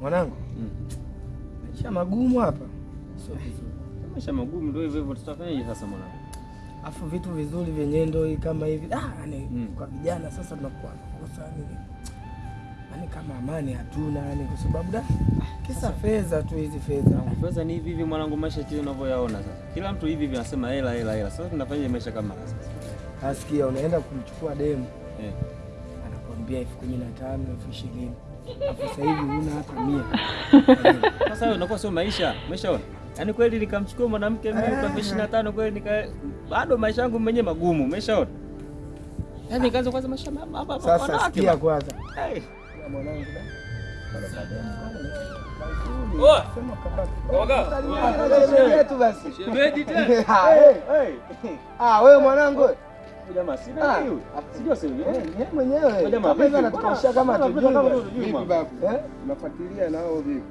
Mwanangu, Mm. maisha magumu hapa, sio vizuri. Maisha magumu ndio hivyo hivyo, tutafanyaje sasa mwanangu? Afu vitu vizuri vyenye ndo hii kama hivi ah, yani Mm. kwa vijana sasa tunakuwa nakosa yani, yani kama amani hatuna yani, kwa sababu da kisa fedha tu, hizi fedha fedha ni hivi hivi mwanangu, maisha kile unavyoyaona sasa. Kila mtu hivi hivi anasema hela hela hela. Sasa tunafanyaje maisha kama haya sasa? asikia, unaenda kumchukua demu Eh. anakuambia elfu kumi na tano elfu ishirini sasa hivi una hata mia Sasa unakuwa sio maisha. Umeshaona? Yaani kweli nikamchukua mwanamke mimi kwa elfu ishirini na tano kweli nika bado maisha yangu mwenyewe magumu. Umeshaona? Yaani nikaanza kwanza maisha hapa hapa Sasa sikia kwanza Hey. Ya mwanangu. Ah, eh. Hey. Ah, wewe mwanangu. Jamaa sina Ah. hiyo. Sijua sio Eh, yeye. yeye mwenyewe Jamaa anatukausha kama Vipi babu? Eh? Unafuatilia nao vipi?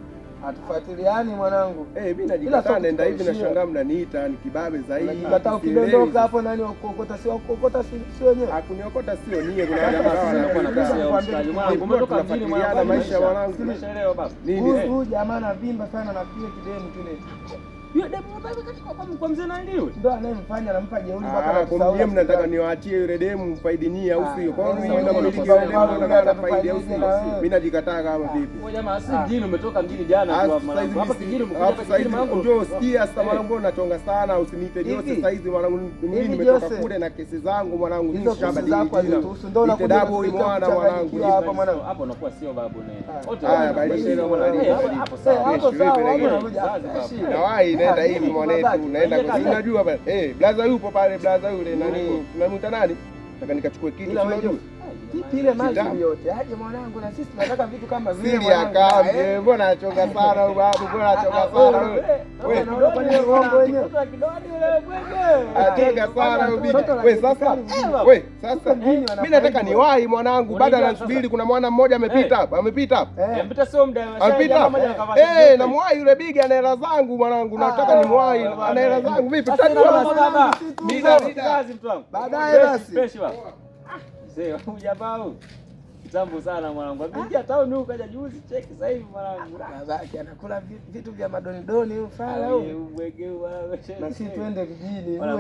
Hatufuatiliani mwanangu. Eh, mimi najikataa naenda hivi nashangaa mnaniita ni kibabe zaidi. Unajikataa ukidondoka hapo nani wa kuokota si wa si si wenyewe. Hakuniokota sio nie kuna Sasa jamaa wanakuwa na wanakaa. ya mshikaji mwanangu, umetoka mjini mwanangu, maisha maisha. mwanangu. Umeshaelewa baba. Nini? Huyu huyu jamaa anavimba sana na kile kidemu kile. Yule demu baba katika kwa kwa mzee nani yule? Ndio anayemfanya anampa jeuri mpaka Ah, kwa mnataka niwaachie yule demu mfaidi ni au sio? Kwa Ah, yule demu unafaidi na faidi au sio? Mimi najikataa kama vipi? Kwa jamaa si Ah. mjini umetoka mjini jana tu Alafu hapa sasa hivi mwanangu. Hapa kijini umekuja alafu kijini mwanangu. njoo sikia sasa Eh. mwanangu unachonga sana usiniite Jose sasa hizi mwanangu mimi nimetoka kule na kesi zangu mwanangu mimi ndio unakuja mwana mwanangu hapa mwanangu. Hapo unakuwa sio babu ne. Ah. Wote Haya, wana- basi maisha mwana yao- nini? Hapo- hapo. Hapo sawa, hapo unakuja. Zazi, Babu. naenda Ah, hivi mwanetu, unaenda kwa unajua bwana, Eh, blaza yupo pale, blaza yule nani? Tunamuita nani? Nataka nikachukue kitu unajua. Vipi ile maji yote? Aje mwanangu na sisi tunataka vitu kama vile mwanangu. Eh, eh, mbona anachoka sana huyu babu, mbona Ah, sana wewe, huyu? eh, Wewe, unaona kwa nini uongo wenyewe? Mtoto wa yule bwege. Anachoka sana huyu bibi. Wewe sasa, Wewe sasa, mimi nataka niwahi mwanangu, bado anasubiri. Kuna mwana mmoja amepita Eh. hapa, amepita hapa. Eh, Eh, sio muda. Amepita eh, namwahi yule bigi ana hela zangu mwanangu, nataka ni nimwahi, ana hela zangu vipi? Sasa na kazi mtu wangu. Baadaye basi. Ah, mzee, huyu jamaa huyu. Kitambo sana mwanangu. Ameingia town huko kaja juzi cheki sasa hivi mwanangu. babake anakula vitu vya madonidoni huyu fala huyu. Wewe. Na sisi twende Huyu